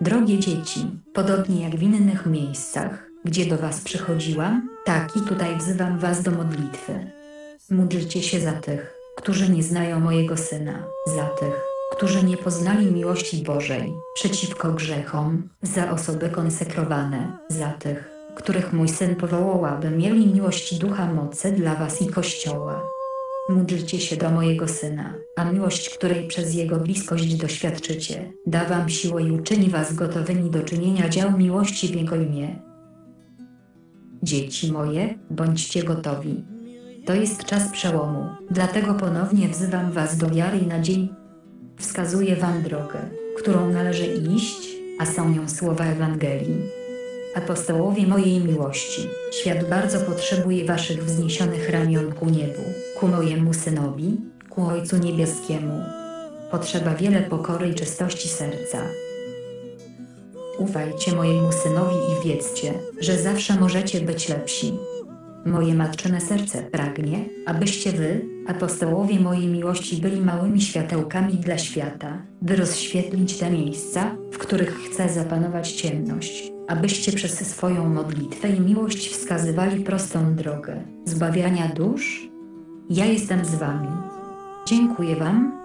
Drogie dzieci, podobnie jak w innych miejscach, gdzie do Was przychodziłam, tak i tutaj wzywam Was do modlitwy. Módlcie się za tych, którzy nie znają mojego Syna, za tych, którzy nie poznali miłości Bożej, przeciwko grzechom, za osoby konsekrowane, za tych, których mój Syn powołał, aby mieli miłość Ducha mocy dla Was i Kościoła. Módlcie się do mojego Syna, a miłość, której przez Jego bliskość doświadczycie, da Wam siłę i uczyni Was gotowymi do czynienia dział miłości w Jego imię. Dzieci moje, bądźcie gotowi. To jest czas przełomu, dlatego ponownie wzywam Was do wiary i nadziei. Wskazuję Wam drogę, którą należy iść, a są nią słowa Ewangelii. Apostołowie mojej miłości, świat bardzo potrzebuje Waszych wzniesionych ramion ku niebu, ku mojemu Synowi, ku Ojcu Niebieskiemu. Potrzeba wiele pokory i czystości serca. Ufajcie mojemu Synowi i wiedzcie, że zawsze możecie być lepsi. Moje matczyne serce pragnie, abyście wy, apostołowie mojej miłości, byli małymi światełkami dla świata, by rozświetlić te miejsca, w których chce zapanować ciemność, abyście przez swoją modlitwę i miłość wskazywali prostą drogę zbawiania dusz. Ja jestem z wami. Dziękuję wam,